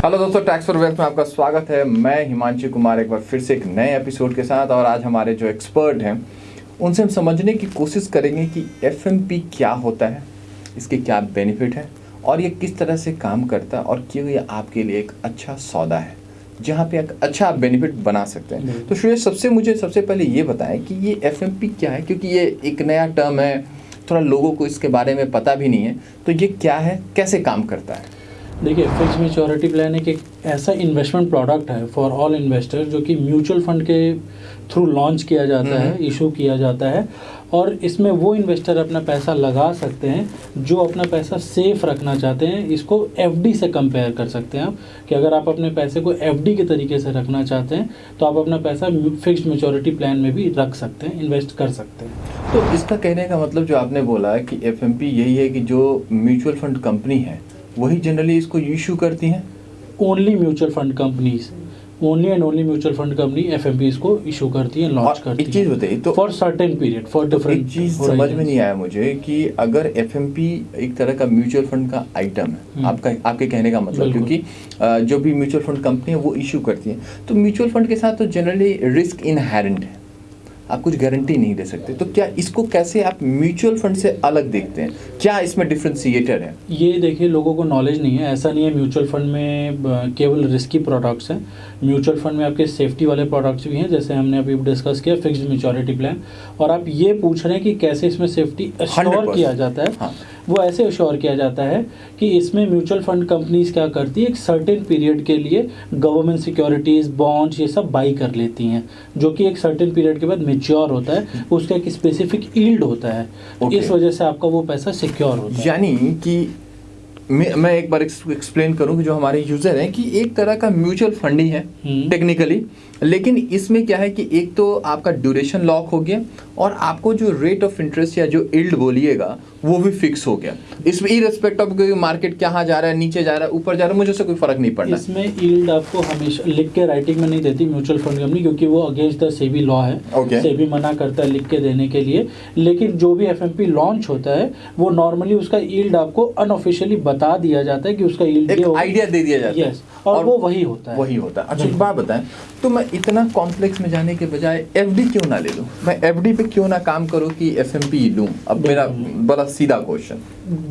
दोस्तों tax for wealth में आपका स्वागत है। मैं हिमांशु कुमार एक बार फिर से एक नए एपिसोड के साथ और आज हमारे जो एक्सपर्ट हैं उनसे हम समझने की कोशिश करेंगे कि एफएमपी क्या होता है इसके क्या बेनिफिट है और ये किस तरह से काम करता है और क्यों ये आपके लिए एक अच्छा सौदा है जहाँ पे एक अच्छा आप बेनिफिट बना सकते हैं। तो श्रेय सबसे मुझे सबसे पहले ये बताएँ कि ये एफएमपी क्या है? क्योंकि ये एक नया टर्म है थोड़ा लोगों को इसके बारे में पता भी नहीं है। तो ये क्या है कैसे काम करता है? देखिए फिक्स मेच्योरिटी प्लान एक, एक ऐसा इन्वेस्टमेंट प्रोडक्ट है फॉर ऑल इन्वेस्टर जो कि म्यूचुअल फंड के थ्रू लॉन्च किया जाता है इशू किया जाता है और इसमें वो इन्वेस्टर अपना पैसा लगा सकते हैं जो अपना पैसा सेफ़ रखना चाहते हैं। इसको एफडी से कंपेयर कर सकते हैं आप कि अगर आप अपने पैसे को एफडी के तरीके से रखना चाहते हैं तो आप अपना पैसा फिक्स्ड मेच्योरिटी प्लान में भी रख सकते हैं इन्वेस्ट कर सकते हैं। तो इसका कहने का मतलब जो आपने बोला है कि एफएमपी यही है कि जो म्यूचुअल फंड कंपनी है वही जनरली इसको इशू करती हैं। Only mutual fund companies only and only mutual fund company F को इशू करती है लॉन्च करती एक चीज़ बताइए तो for certain period for different चीज़ समझ में नहीं आया मुझे कि अगर एफ़ एम पी एक तरह का म्यूचुअल फंड का आइटम है हम्म। आपका आपके कहने का मतलब क्योंकि जो भी म्यूचुअल फंड कंपनी है वो इशू करती है। तो म्यूचुअल फंड के साथ तो जनरली रिस्क इनहेरेंट है। आप कुछ गारंटी नहीं दे सकते। तो क्या इसको कैसे आप म्यूचुअल फंड से अलग देखते हैं? क्या इसमें डिफ्रेंशिएटर है? ये देखिए लोगों को नॉलेज नहीं है। ऐसा नहीं है म्यूचुअल फंड में केवल रिस्की प्रोडक्ट्स हैं। म्यूचुअल फंड में आपके सेफ्टी वाले प्रोडक्ट्स भी हैं जैसे हमने अभी डिस्कस किया फिक्स म्यूचोरिटी प्लान और आप ये पूछ रहे हैं कि कैसे इसमें सेफ्टी 100% किया जाता है। हाँ। वो ऐसे अश्योर किया जाता है कि इसमें म्यूचुअल फंड कंपनीज़ क्या करती है? एक सर्टेन पीरियड के लिए गवर्नमेंट सिक्योरिटीज बॉन्ड्स ये सब बाई कर लेती हैं जो कि एक सर्टेन पीरियड के बाद मेच्योर होता है। उसका एक स्पेसिफिक ईल्ड होता है। Okay. इस वजह से आपका वो पैसा सिक्योर होता है। यानी कि मैं मैं एक बार एक्सप्लेन करूँ कि जो हमारे यूज़र हैं कि एक तरह का म्यूचुअल फंड ही है हम्म। टेक्निकली लेकिन इसमें क्या है कि एक तो आपका ड्यूरेशन लॉक हो गया और आपको जो रेट ऑफ़ इंटरेस्ट या जो इल्ड बोलिएगा वो भी फिक्स हो गया। इसमें इरेस्पेक्ट ऑफ़ मार्केट कहाँ जा रहा है नीचे जा रहा है ऊपर जा रहा है मुझे उससे कोई फ़र्क नहीं पड़ना। इसमें यील्ड आपको हमेशा लिख के राइटिंग में नहीं देती म्यूचुअल फंड कंपनी क्योंकि वो अगेंस्ट द सेबी लॉ है। Okay. सेबी मना करता है लिख के देने के लिए। लेकिन जो भी एफ़ लॉन्च होता है वो नॉर्मली उसका यील्ड आपको अनऑफिशियली बता दिया जाता है कि उसका एक आइडिया दे दिया जाता है। यस और, वो वही होता है। वही होता है। अच्छा एक बात बताएँ तो मैं इतना कॉम्प्लेक्स में जाने के बजाय एफडी क्यों ना ले लूँ? मैं एफडी पे क्यों ना काम करूँ कि एफएमपी लूँ? अब मेरा बड़ा सीधा क्वेश्चन।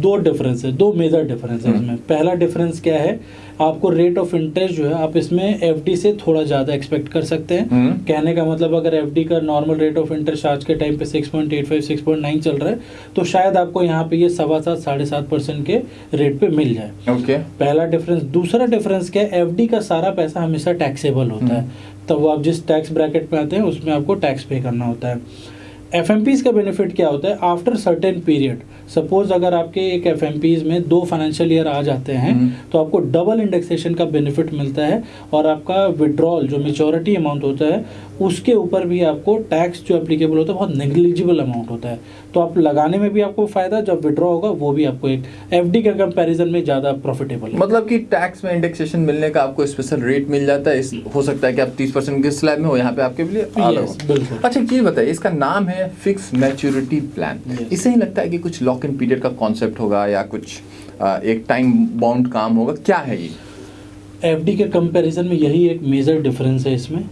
दो डिफरेंस है दो मेजर डिफरेंस है हम्म। इसमें पहला डिफरेंस क्या है आपको रेट ऑफ़ इंटरेस्ट जो है आप इसमें एफडी से थोड़ा ज़्यादा एक्सपेक्ट कर सकते हैं। हम्म। कहने का मतलब अगर एफडी का नॉर्मल रेट ऑफ़ इंटरेस्ट आज के टाइम पे 6.85 6.9 चल रहा है तो शायद आपको यहाँ पे ये सवा सात साढ़े सात परसेंट के रेट पे मिल जाए। ओके पहला डिफरेंस दूसरा डिफरेंस क्या है एफडी का सारा पैसा हमेशा टैक्सेबल होता है। तब वो आप जिस टैक्स ब्रैकेट में आते हैं उसमें आपको टैक्स पे करना होता है। एफ़ का बेनिफिट क्या होता है आफ्टर सर्टेन पीरियड सपोज़ अगर आपके एक एफ़ में दो फाइनेंशियल ईयर आ जाते हैं हम्म। तो आपको डबल इंडेक्सेशन का बेनिफिट मिलता है और आपका विड्रॉल जो मेचोरिटी अमाउंट होता है उसके ऊपर भी आपको टैक्स जो एप्लीकेबल होता है बहुत नेग्लिजिबल अमाउंट होता है तो आप लगाने में भी आपको फ़ायदा जब विड्रॉ होगा वो भी आपको एक एफ़ डी के कंपेरिजन में ज़्यादा प्रॉफिटेबल है मतलब कि टैक्स में इंडेक्सेशन मिलने का आपको स्पेशल रेट मिल जाता है हो सकता है कि आप 30 परसेंट के स्लैब में हो यहाँ पे आपके लिए। अच्छा चीज़ बताइए इसका नाम है फिक्स मैच्योरिटी प्लान इसे ही लगता है कि कुछ लॉक इन पीरियड का कॉन्सेप्ट होगा या कुछ आ, एक टाइम बाउंड काम होगा? क्या है ये? एफडी के कंपैरिजन में यही एक मेजर डिफरेंस है इसमें।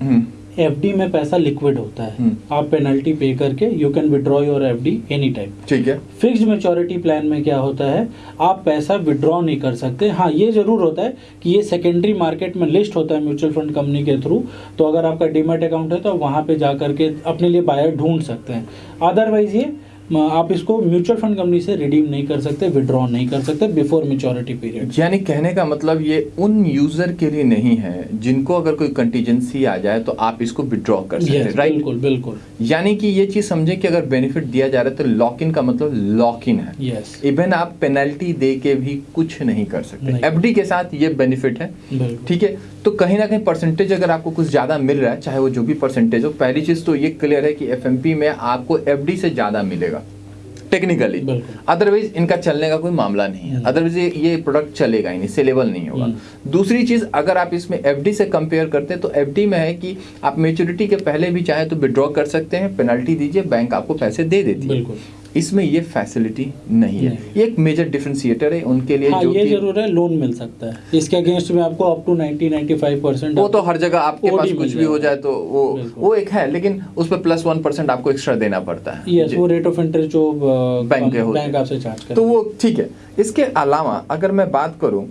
हम्म, एफ़ में पैसा लिक्विड होता है। हम्म। आप पेनल्टी पे करके you can withdraw your F D any time ठीक है। फिक्स्ड मेच्योरिटी प्लान में क्या होता है? आप पैसा विड्रॉ नहीं कर सकते। हाँ ये ज़रूर होता है कि ये सेकेंडरी मार्केट में लिस्ट होता है म्यूचुअल फंड कंपनी के थ्रू तो अगर आपका डीमेट अकाउंट है तो वहाँ पे जाकर के अपने लिए बायर ढूंढ सकते हैं। अदरवाइज़ ये आप इसको म्यूचुअल फंड कंपनी से रिडीम नहीं कर सकते विड्रॉ नहीं कर सकते बिफोर मेच्योरिटी पीरियड। यानी कहने का मतलब ये उन यूज़र के लिए नहीं है जिनको अगर कोई कंटीजेंसी आ जाए तो आप इसको विड्रॉ कर सकते हैं राइट बिल्कुल बिल्कुल। यानी कि ये चीज़ समझे कि अगर बेनिफिट दिया जा रहा है तो लॉक इन का मतलब लॉक इन है। यस इवन आप पेनल्टी दे के भी कुछ नहीं कर सकते। एफडी के साथ ये बेनिफिट है ठीक है? तो कहीं ना कहीं परसेंटेज अगर आपको कुछ ज़्यादा मिल रहा है चाहे वो जो भी परसेंटेज हो पहली चीज़ तो ये क्लियर है कि एफ़ में आपको एफडी से ज़्यादा मिलेगा। टेक्निकली अदरवाइज़ इनका चलने का कोई मामला नहीं है। हम्म। अदरवाइज़ ये, ये प्रोडक्ट चलेगा ही नहीं सेलेबल नहीं होगा। हम्म। दूसरी चीज़ अगर आप इसमें एफडी से कंपेयर करते हैं तो एफडी में है कि आप मेच्योरिटी के पहले भी चाहे तो विड्रॉ कर सकते हैं पेनल्टी दीजिए बैंक आपको पैसे दे देती है। इसमें ये फैसिलिटी नहीं है। ये एक मेजर डिफ्रेंसिएटर है उनके लिए हाँ जो ये ज़रूर है लोन मिल सकता है। इसके अगेंस्ट में आपको अप टू 90 95 परसेंट वो तो हर जगह आपके पास कुछ भी हो जाए तो वो वो एक है लेकिन उस पर प्लस वन परसेंट आपको एक्स्ट्रा देना पड़ता है। यस वो रेट ऑफ़ इंटरेस्ट जो बैंक बैंक आपसे चार्ज तो वो ठीक है। इसके अलावा अगर मैं बात करूँ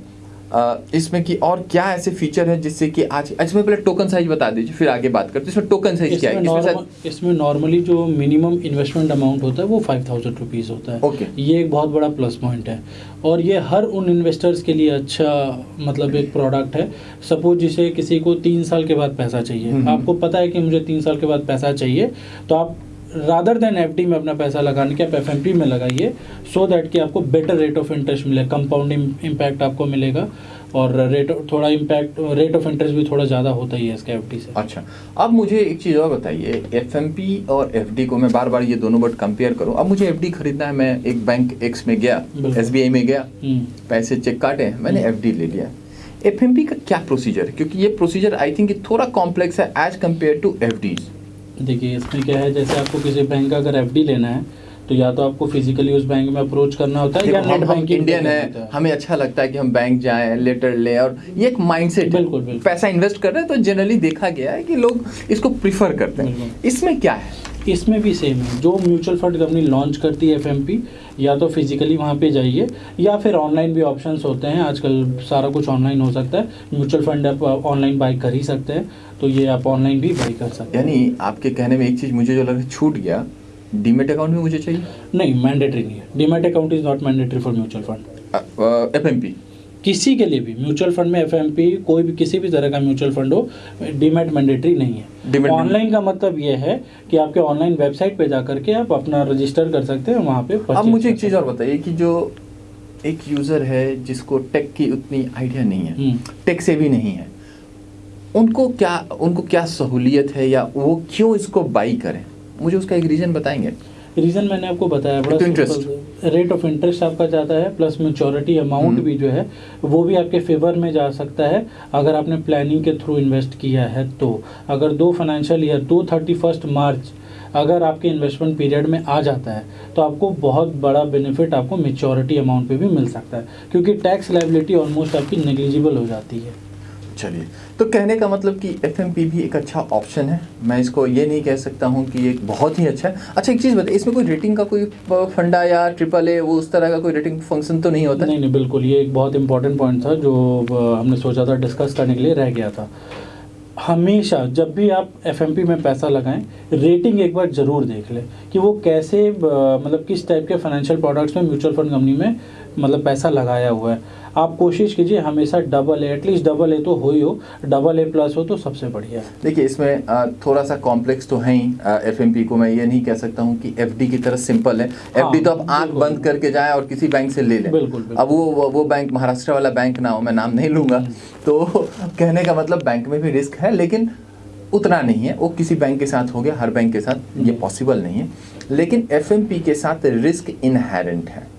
इसमें कि और क्या ऐसे फीचर है जिससे कि आज इसमें पहले टोकन साइज़ बता दीजिए फिर आगे बात करते हैं। इसमें टोकन साइज़ क्या है? इसमें इसमें नॉर्मल जो मिनिमम इन्वेस्टमेंट अमाउंट होता है वो फाइव थाउज़ेंड रुपीज़ होता है। Okay. ये एक बहुत बड़ा प्लस पॉइंट है। और ये हर उन इन्वेस्टर्स के लिए अच्छा मतलब एक प्रोडक्ट है। सपोज़ जिसे किसी को तीन साल के बाद पैसा चाहिए। हम्म। आपको पता है कि मुझे तीन साल के बाद पैसा चाहिए तो आप रादर देन एफ़ में अपना पैसा लगाने के आप एफएमपी में लगाइए सो दैट कि आपको बेटर रेट ऑफ़ इंटरेस्ट मिले कंपाउंड इम्पैक्ट आपको मिलेगा और रेट थोड़ा इम्पैक्ट रेट ऑफ़ इंटरेस्ट भी थोड़ा ज़्यादा होता ही है इसके एफडी से अच्छा अब मुझे एक चीज़ और बताइए एफएमपी और एफडी को मैं बार बार ये दोनों वर्ड कंपेयर करूँ अब मुझे एफ़ खरीदना है मैं एक बैंक एक्स में गया। एस में गया हम्म। पैसे चेक काटे मैंने हम्म। एफ़ ले लिया एफ़ का क्या प्रोसीजर है क्योंकि ये प्रोसीजर आई थिंक थोड़ा कॉम्प्लेक्स है एज कंपेयर टू एफ़ देखिए इसमें क्या है जैसे आपको किसी बैंक का अगर एफडी लेना है तो या तो आपको फिजिकली उस बैंक में अप्रोच करना होता है या नेट बैंकिंग इंडियन है हमें अच्छा लगता है कि हम बैंक जाएँ लेटर ले और ये एक माइंडसेट है। बिल्कुल, बिल्कुल। पैसा इन्वेस्ट कर रहे हैं तो जनरली देखा गया है कि लोग इसको प्रिफर करते हैं। इसमें क्या है? इसमें भी सेम है। जो म्यूचुअल फंड कंपनी लॉन्च करती है एफएमपी या तो फिजिकली वहाँ पे जाइए या फिर ऑनलाइन भी ऑप्शंस होते हैं। आजकल सारा कुछ ऑनलाइन हो सकता है। म्यूचुअल फंड आप ऑनलाइन बाई कर ही सकते हैं। तो ये आप ऑनलाइन भी बाई कर सकते हैं। यानी आपके कहने में एक चीज़ मुझे जो लगा छूट गया डीमेट अकाउंट भी मुझे चाहिए? नहीं मैंडेटरी नहीं है। Demat account is not mandatory for mutual fund F M P किसी के लिए भी म्यूचुअल फंड में एफएमपी कोई भी किसी भी तरह का म्यूचुअल फंड हो डीमेट मैंडेटरी नहीं है। ऑनलाइन का मतलब ये है कि आपके ऑनलाइन वेबसाइट पे जा करके आप अपना रजिस्टर कर सकते हैं वहाँ पे अब मुझे एक चीज़ और बताइए कि जो एक यूज़र है जिसको टेक की उतनी आइडिया नहीं है टेक से भी नहीं है उनको क्या उनको क्या सहूलियत है या वो क्यों इसको बाई करें? मुझे उसका एक रीजन बताएँगे। रीजन मैंने आपको बताया बड़ा। सिंपल रेट ऑफ़ इंटरेस्ट आपका जाता है प्लस मेचोरिटी अमाउंट। भी जो है वो भी आपके फेवर में जा सकता है। अगर आपने प्लानिंग के थ्रू इन्वेस्ट किया है तो। अगर दो फाइनेंशियल ईयर दो थर्टी फ़र्स्ट मार्च अगर आपके इन्वेस्टमेंट पीरियड में आ जाता है तो आपको बहुत बड़ा बेनिफिट आपको मेचोरिटी अमाउंट पे भी मिल सकता है। क्योंकि टैक्स लाइबिलिटी ऑलमोस्ट आपकी नेग्लिजिबल हो जाती है। चलिए। तो कहने का मतलब कि एफएमपी भी एक अच्छा ऑप्शन है। मैं इसको ये नहीं कह सकता हूँ कि ये बहुत ही अच्छा है। अच्छा एक चीज़ बताइए, इसमें कोई रेटिंग का कोई फंडा या ट्रिपल ए वो उस तरह का कोई रेटिंग फ़ंक्शन तो नहीं होता? नहीं नहीं, बिल्कुल, ये एक बहुत इंपॉर्टेंट पॉइंट था जो हमने सोचा था डिस्कस करने के लिए रह गया था। हमेशा जब भी आप एफएमपी में पैसा लगाएँ रेटिंग एक बार ज़रूर देख लें कि वो कैसे मतलब किस टाइप के फाइनेंशियल प्रोडक्ट्स में म्यूचुअल फंड कंपनी में मतलब पैसा लगाया हुआ है। आप कोशिश कीजिए हमेशा double A at least double A तो हो ही हो डबल ए प्लस हो तो सबसे बढ़िया है। देखिए इसमें थोड़ा सा कॉम्प्लेक्स तो है ही एफएमपी को मैं ये नहीं कह सकता हूँ कि एफडी की तरह सिंपल है। एफ़ हाँ, तो आप आँख। बंद करके जाए और किसी बैंक से ले लें। बिल्कुल, बिल्कुल। अब वो वो- बैंक महाराष्ट्र वाला बैंक ना हो मैं नाम नहीं लूँगा। तो कहने का मतलब बैंक में भी रिस्क है लेकिन उतना नहीं है। वो किसी बैंक के साथ हो गया हर बैंक के साथ ये पॉसिबल नहीं है। लेकिन एफएमपी के साथ रिस्क इनहेरेंट है।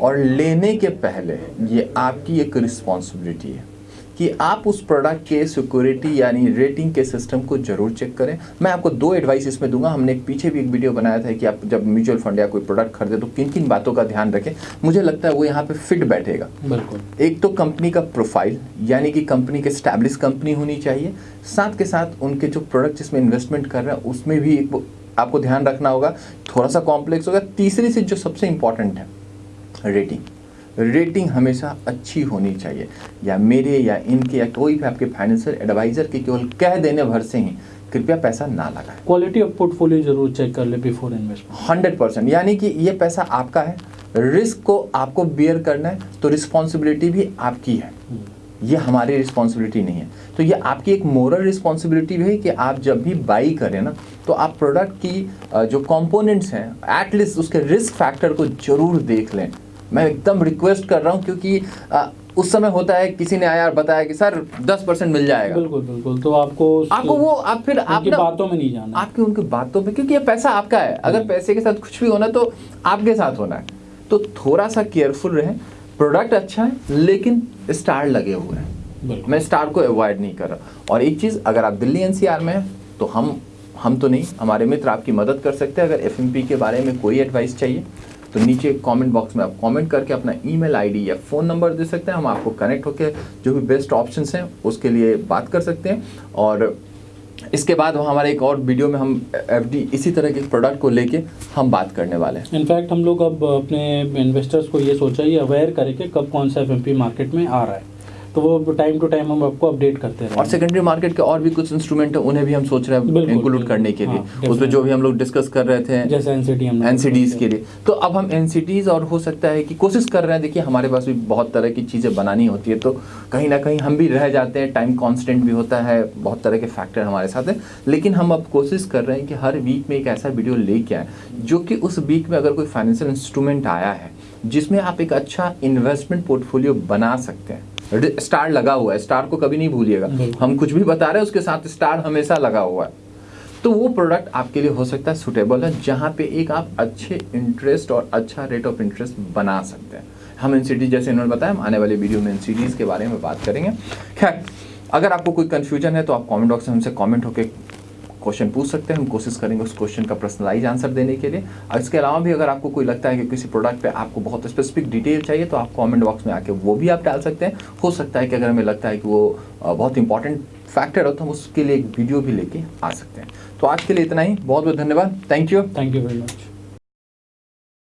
और लेने के पहले ये आपकी एक रिस्पॉन्सिबिलिटी है कि आप उस प्रोडक्ट के सिक्योरिटी यानी रेटिंग के सिस्टम को ज़रूर चेक करें। मैं आपको दो एडवाइस इसमें दूँगा। हमने पीछे भी एक वीडियो बनाया था कि आप जब म्यूचुअल फंड या कोई प्रोडक्ट खरीदे तो किन किन बातों का ध्यान रखें। मुझे लगता है वो यहाँ पे फिट बैठेगा। बिल्कुल। एक तो कंपनी का प्रोफ़ाइल यानी कि कंपनी के स्टैब्लिश कंपनी होनी चाहिए। साथ के साथ उनके जो प्रोडक्ट जिसमें इन्वेस्टमेंट कर रहे हैं उसमें भी एक आपको ध्यान रखना होगा। थोड़ा सा कॉम्प्लेक्स होगा। तीसरी चीज़ जो सबसे इंपॉर्टेंट है रेटिंग रेटिंग हमेशा अच्छी होनी चाहिए। या मेरे या इनके या कोई भी आपके फाइनेंशियल एडवाइजर के केवल कह देने भर से ही कृपया पैसा ना लगाए। क्वालिटी ऑफ़ पोर्टफोलियो ज़रूर चेक कर ले बिफोर इन्वेस्टमेंट हंड्रेड परसेंट यानी कि ये पैसा आपका है। रिस्क को आपको बियर करना है तो रिस्पॉन्सिबिलिटी भी आपकी है। ये हमारी रिस्पॉन्सिबिलिटी नहीं है। तो ये आपकी एक मोरल रिस्पॉन्सिबिलिटी भी है कि आप जब भी बाई करें ना तो आप प्रोडक्ट की जो कंपोनेंट्स हैं एटलीस्ट उसके रिस्क फैक्टर को ज़रूर देख लें। मैं एकदम रिक्वेस्ट कर रहा हूँ क्योंकि अ, उस समय होता है किसी ने आया और बताया कि सर दस परसेंट मिल जाएगा। बिल्कुल बिल्कुल तो आपको आपको वो आप फिर आप ना बातों में नहीं जाना। आपकी उनकी बातों पे क्योंकि ये पैसा आपका है। अगर पैसे के साथ कुछ भी होना तो आपके साथ होना है। तो थोड़ा सा केयरफुल रहें। प्रोडक्ट अच्छा है लेकिन स्टार लगे हुए हैं। मैं स्टार को अवॉइड नहीं कर रहा। और एक चीज़ अगर आप दिल्ली एनसीआर में हैं तो हम हम तो नहीं हमारे मित्र आपकी मदद कर सकते हैं। अगर एफएमपी के बारे में कोई एडवाइस चाहिए तो नीचे कमेंट बॉक्स में आप कमेंट करके अपना ईमेल आईडी या फ़ोन नंबर दे सकते हैं। हम आपको कनेक्ट होकर जो भी बेस्ट ऑप्शंस हैं उसके लिए बात कर सकते हैं। और इसके बाद हमारे एक और वीडियो में हम, एफडी इसी तरह के प्रोडक्ट को लेके हम बात करने वाले हैं। इनफैक्ट हम लोग अब अपने इन्वेस्टर्स को ये सोचा ही अवेयर करें कि कब कौन सा एफ़ मार्केट में आ रहा है। तो वो टाइम टू टाइम हम आपको अपडेट करते हैं और सेकेंडरी मार्केट के और भी कुछ इंस्ट्रूमेंट है उन्हें भी हम सोच रहे हैं इंक्लूड करने के लिए। हाँ, उसमें जो भी हम लोग डिस्कस कर रहे थे जैसे एनसीडीज के लिए। तो अब हम एनसीडीज और हो सकता है कि कोशिश कर रहे हैं देखिए हमारे पास भी बहुत तरह की चीज़ें बनानी होती है तो कहीं ना कहीं हम भी रह जाते हैं टाइम कॉन्स्टेंट भी होता है बहुत तरह के फैक्टर हमारे साथ है। लेकिन हम अब कोशिश कर रहे हैं कि हर वीक में एक ऐसा वीडियो लेके आए जो कि उस वीक में अगर कोई फाइनेंशियल इंस्ट्रूमेंट आया है जिसमें आप एक अच्छा इन्वेस्टमेंट पोर्टफोलियो बना सकते हैं स्टार लगा हुआ है। स्टार को कभी नहीं भूलिएगा। हम कुछ भी बता रहे हैं उसके साथ स्टार हमेशा लगा हुआ है। तो वो प्रोडक्ट आपके लिए हो सकता है सुटेबल है जहाँ पे एक आप अच्छे इंटरेस्ट और अच्छा रेट ऑफ़ इंटरेस्ट बना सकते हैं। हम एन जैसे इन्होंने बताया हम आने वाले वीडियो में एन के बारे में बात करेंगे। खैर अगर आपको कोई कन्फ्यूज़न है तो आप कमेंट बॉक्स में हमसे कमेंट होकर क्वेश्चन पूछ सकते हैं, हम कोशिश करेंगे उस क्वेश्चन का पर्सनलाइज आंसर देने के लिए। और इसके अलावा भी अगर आपको कोई लगता है कि किसी प्रोडक्ट पे आपको बहुत स्पेसिफिक डिटेल चाहिए तो आप कमेंट बॉक्स में आके वो भी आप डाल सकते हैं। हो सकता है कि अगर हमें लगता है कि वो बहुत इंपॉर्टेंट फैक्टर हो तो हम उसके लिए एक वीडियो भी लेके आ सकते हैं। तो आज के लिए इतना ही। बहुत बहुत धन्यवाद। Thank you thank you very much